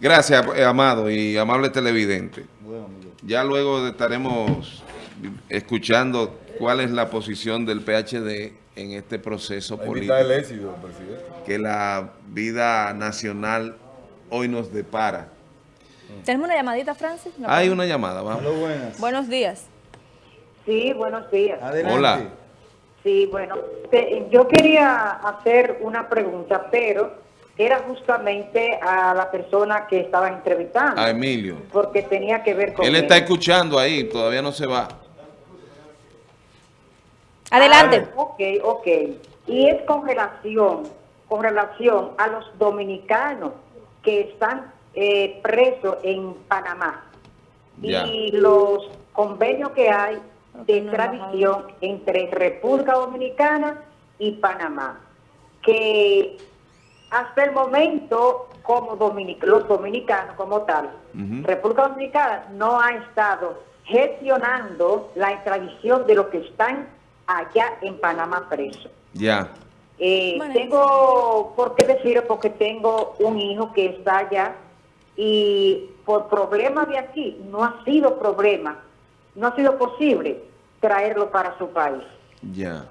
Gracias, eh, amado y amable televidente. Ya luego estaremos escuchando cuál es la posición del PHD en este proceso político. El éxito, presidente. Que la vida nacional hoy nos depara. ¿Tenemos una llamadita, Francis? Hay una llamada, vamos. Hola, buenas. Buenos días. Sí, buenos días. Adelante. Hola. Sí, bueno, te- yo quería hacer una pregunta, pero era justamente a la persona que estaba entrevistando. A Emilio. Porque tenía que ver con Él está escuchando ahí, todavía no se va. Adelante. Ah, ok, ok. Y es con relación, con relación a los dominicanos que están eh, presos en Panamá Ya. y los convenios que hay de extradición entre República Dominicana y Panamá, que hasta el momento, como dominic- los dominicanos como tal. República Dominicana no ha estado gestionando la extradición de los que están allá en Panamá presos. Ya. Eh, Bueno. tengo, ¿por qué decirlo? Porque tengo un hijo que está allá y por problemas de aquí no ha sido problema, no ha sido posible traerlo para su país. Ya.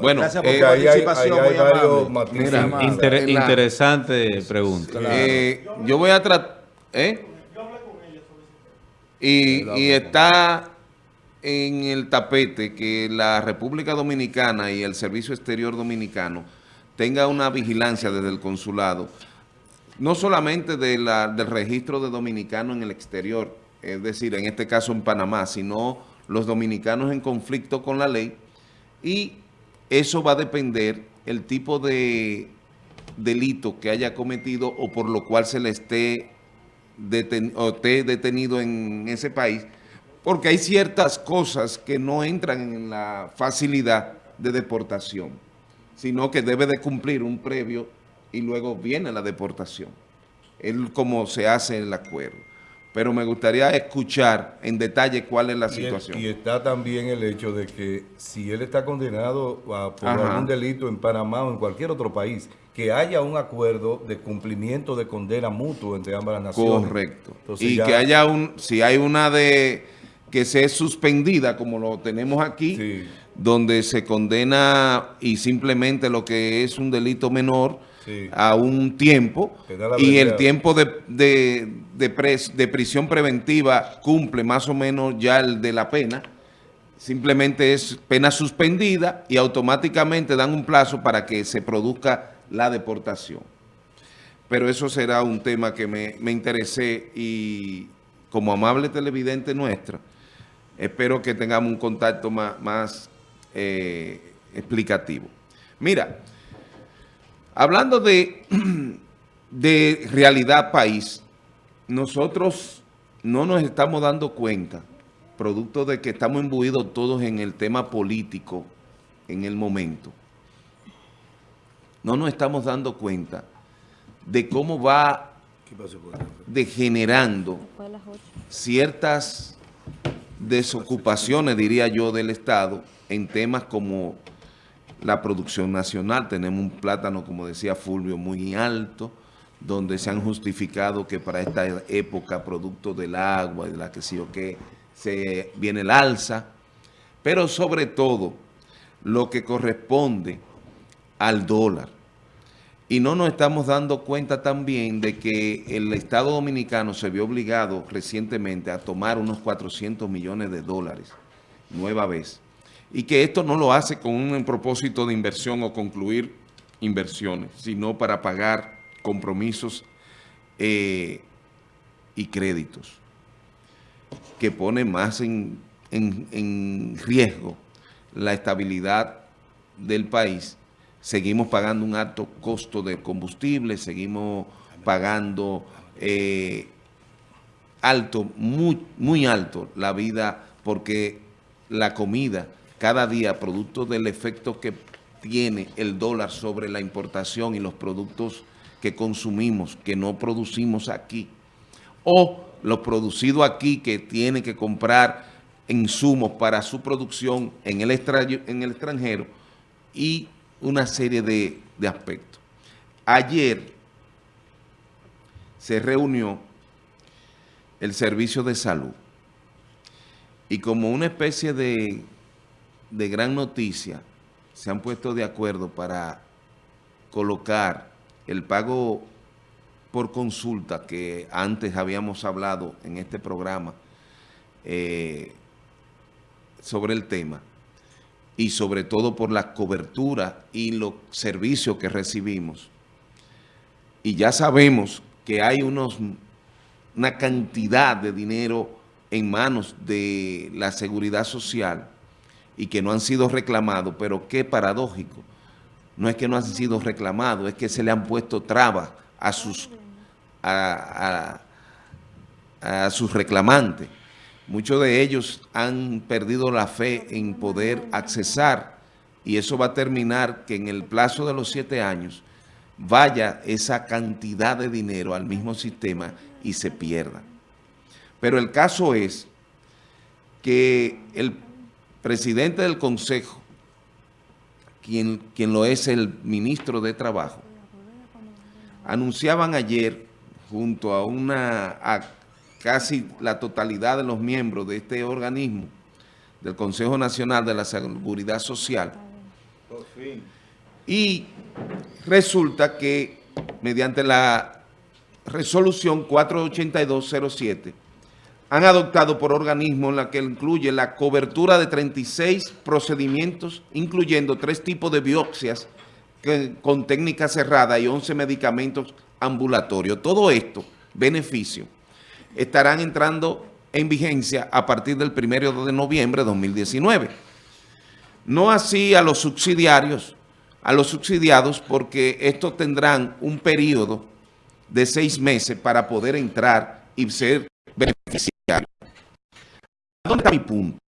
Bueno, Gracias por eh, tu Ahí hay, ahí participación, hay varios matices. Mira, inter- interesante pregunta. eh, yo voy a tratar... ¿Eh? Y, y está en el tapete que la República Dominicana y el Servicio Exterior Dominicano tenga una vigilancia desde el consulado, no solamente de la, del registro de dominicanos en el exterior, es decir, en este caso en Panamá, sino los dominicanos en conflicto con la ley, y eso va a depender el tipo de delito que haya cometido o por lo cual se le esté, deten- o esté detenido en ese país, porque hay ciertas cosas que no entran en la facilidad de deportación, sino que debe de cumplir un previo y luego viene la deportación. Es como se hace el acuerdo. Pero me gustaría escuchar en detalle cuál es la Y, situación. y está también el hecho de que si él está condenado a- por Ajá. algún delito en Panamá o en cualquier otro país, que haya un acuerdo de cumplimiento de condena mutuo entre ambas las naciones. Correcto. Entonces y ya- que haya un, si hay una de que sea suspendida, como lo tenemos aquí, Sí. donde se condena y simplemente lo que es un delito menor Sí. a un tiempo, y el tiempo de, de, de pres- de prisión preventiva cumple más o menos ya el de la pena, simplemente es pena suspendida y automáticamente dan un plazo para que se produzca la deportación. Pero eso será un tema que me, me interesé y como amable televidente nuestra, espero que tengamos un contacto más, más eh, explicativo. Mira, hablando de, de realidad país, nosotros no nos estamos dando cuenta, producto de que estamos imbuidos todos en el tema político en el momento, no nos estamos dando cuenta de cómo va degenerando ciertas desocupaciones, diría yo, del Estado en temas como la producción nacional. Tenemos un plátano, como decía Fulvio, muy alto, donde se han justificado que para esta época, producto del agua y de la que sí o qué, se viene el alza. Pero sobre todo, lo que corresponde al dólar. Y no nos estamos dando cuenta también de que el Estado Dominicano se vio obligado recientemente a tomar unos 400 millones de dólares, nueva vez. Y que esto no lo hace con un propósito de inversión o concluir inversiones, sino para pagar compromisos eh, y créditos, que pone más en, en- en riesgo la estabilidad del país. Seguimos pagando un alto costo de combustible, seguimos pagando eh, alto, muy, muy alto la vida, porque la comida cada día, producto del efecto que tiene el dólar sobre la importación y los productos que consumimos, que no producimos aquí, o lo producido aquí que tiene que comprar insumos para su producción en el, en el extranjero y una serie de, de aspectos. Ayer se reunió el servicio de salud. Y como una especie de, de gran noticia, se han puesto de acuerdo para colocar el pago por consulta que antes habíamos hablado en este programa eh, sobre el tema y sobre todo por la cobertura y los servicios que recibimos. Y ya sabemos que hay unos, una cantidad de dinero en manos de la seguridad social y que no han sido reclamados, pero qué paradójico. No es que no han sido reclamados, es que se le han puesto trabas a sus, a, a, sus reclamantes. Muchos de ellos han perdido la fe en poder accesar y eso va a terminar que en el plazo de los siete años vaya esa cantidad de dinero al mismo sistema y se pierda. Pero el caso es que el presidente del Consejo, quien, quien lo es el ministro de Trabajo, anunciaban ayer junto a una a casi la totalidad de los miembros de este organismo, del Consejo Nacional de la Seguridad Social, y resulta que mediante la resolución 48207 han adoptado por organismo en la que incluye la cobertura de 36 procedimientos, incluyendo tres tipos de biopsias con técnica cerrada y 11 medicamentos ambulatorios. Todo esto, beneficio, estarán entrando en vigencia a partir del 1 de noviembre de 2019. No así a los subsidiarios, a los subsidiados, porque estos tendrán un periodo de seis meses para poder entrar y ser beneficiarios. ¿Dónde está mi punto?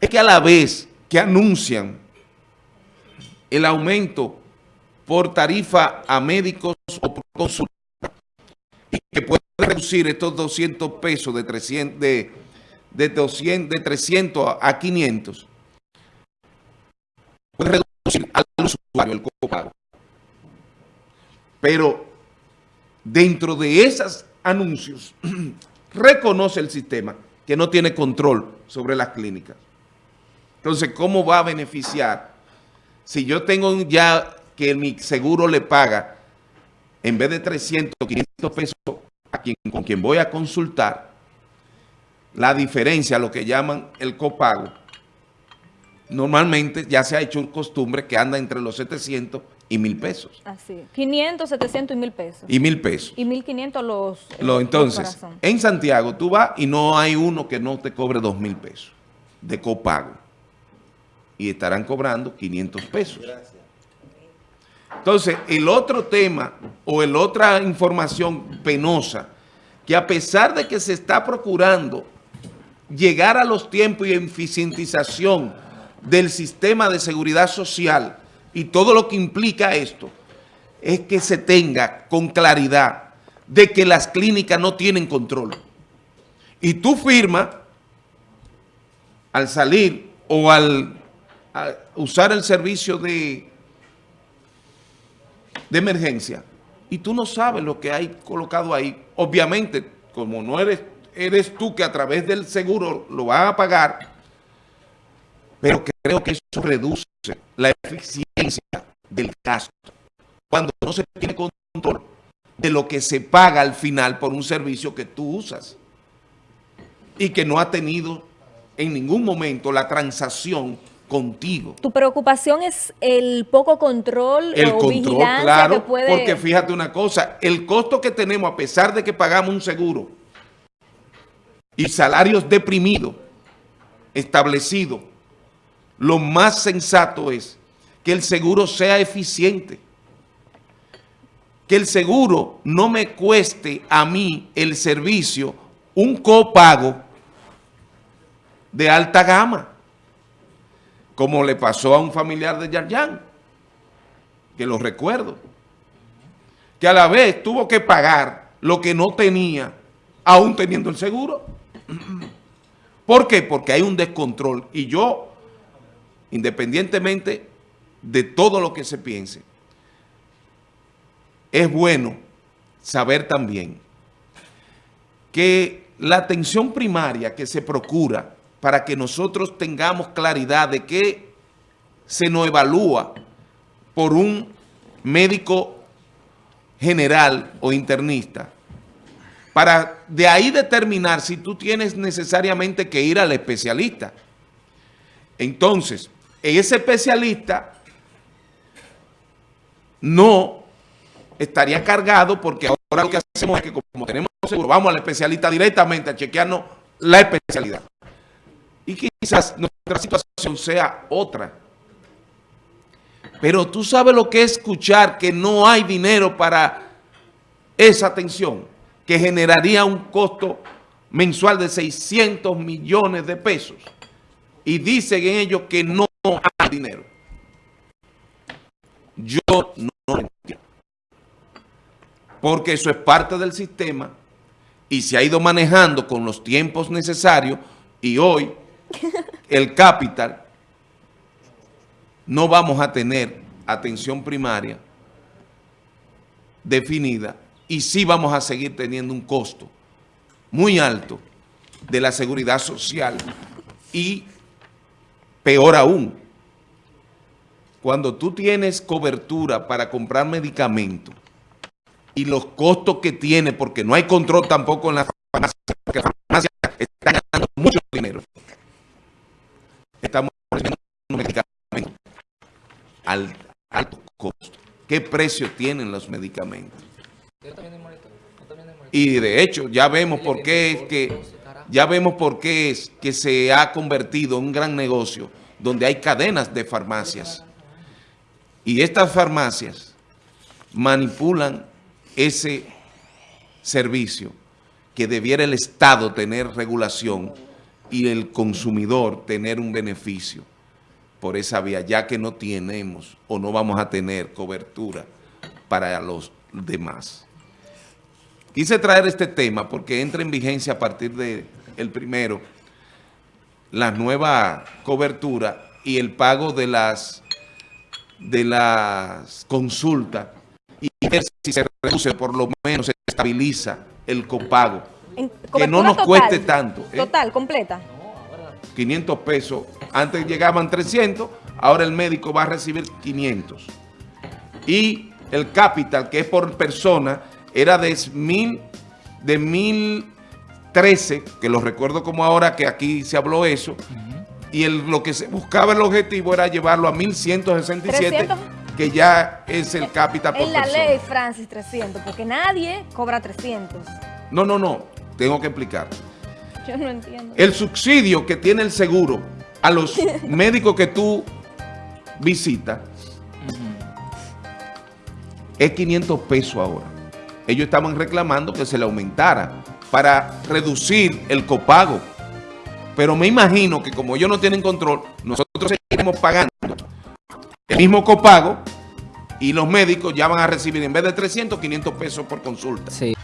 Es que a la vez que anuncian el aumento por tarifa a médicos o por consulta que puede reducir estos 200 pesos de 300, de, de 200, de 300 a 500, puede reducir al usuario el copago. Pero dentro de esos anuncios, reconoce el sistema que no tiene control sobre las clínicas. Entonces, ¿cómo va a beneficiar? Si yo tengo ya que mi seguro le paga, en vez de 300, 500 pesos a quien, con quien voy a consultar, la diferencia, lo que llaman el copago, normalmente ya se ha hecho costumbre que anda entre los 700 y mil pesos. Así, 500, 700 y mil pesos. Y mil pesos. Y 1500 los... Lo, entonces, en Santiago tú vas y no hay uno que no te cobre dos mil pesos de copago. Y estarán cobrando 500 pesos. Entonces, el otro tema o el otra información penosa, que a pesar de que se está procurando llegar a los tiempos y eficientización del sistema de seguridad social y todo lo que implica esto, es que se tenga con claridad de que las clínicas no tienen control. Y tú firmas al salir o al usar el servicio de de emergencia y tú no sabes lo que hay colocado ahí. Obviamente, como no eres, eres tú que a través del seguro lo vas a pagar, pero creo que eso reduce la eficiencia del gasto. Cuando no se tiene control de lo que se paga al final por un servicio que tú usas y que no ha tenido en ningún momento la transacción contigo. ¿Tu preocupación es el poco control el o control, vigilancia claro, que puede...? porque fíjate una cosa, el costo que tenemos a pesar de que pagamos un seguro y salarios deprimidos, establecidos, lo más sensato es que el seguro sea eficiente, que el seguro no me cueste a mí el servicio un copago de alta gama como le pasó a un familiar de Yarjan, que lo recuerdo, que a la vez tuvo que pagar lo que no tenía, aún teniendo el seguro. ¿Por qué? Porque hay un descontrol y yo, independientemente de todo lo que se piense, es bueno saber también que la atención primaria que se procura para que nosotros tengamos claridad de que se nos evalúa por un médico general o internista, para de ahí determinar si tú tienes necesariamente que ir al especialista. Entonces, ese especialista no estaría cargado porque ahora lo que hacemos es que como tenemos seguro, vamos al especialista directamente a chequearnos la especialidad. Y quizás nuestra situación sea otra. Pero tú sabes lo que es escuchar que no hay dinero para esa atención, que generaría un costo mensual de 600 millones de pesos. Y dicen en ellos que no dinero. Yo no lo entiendo. Porque eso es parte del sistema y se ha ido manejando con los tiempos necesarios y hoy el capital no vamos a tener atención primaria definida y sí vamos a seguir teniendo un costo muy alto de la seguridad social y peor aún, cuando tú tienes cobertura para comprar medicamentos y los costos que tiene, porque no hay control tampoco en la farmacia, porque las farmacias están ganando mucho dinero. Estamos medicamentos al alto costo. ¿Qué precio tienen los medicamentos? Y de hecho, ya vemos por qué es que ya vemos por qué es que se ha convertido en un gran negocio donde hay cadenas de farmacias. Y estas farmacias manipulan ese servicio que debiera el Estado tener regulación y el consumidor tener un beneficio por esa vía, ya que no tenemos o no vamos a tener cobertura para los demás. Quise traer este tema porque entra en vigencia a partir del el primero la nueva cobertura y el pago de las de las consultas y ver si se reduce, por lo menos se estabiliza el copago. En- Que no nos total. cueste tanto. ¿eh? Total, completa. 500 pesos. Antes llegaban 300, ahora el médico va a recibir 500. Y el capital, que es por persona, era de mil, de 1013, que lo recuerdo como ahora que aquí se habló eso, y el, lo que se buscaba el objetivo era llevarlo a 1167, 300. que ya es el capital por En la persona. ley, Francis, 300, porque nadie cobra 300. No, no, no, tengo que explicar. Yo no entiendo. El subsidio que tiene el seguro a los médicos que tú visitas es 500 pesos ahora. Ellos estaban reclamando que se le aumentara para reducir el copago. Pero me imagino que como ellos no tienen control, nosotros seguiremos pagando el mismo copago y los médicos ya van a recibir en vez de 300, 500 pesos por consulta. Sí.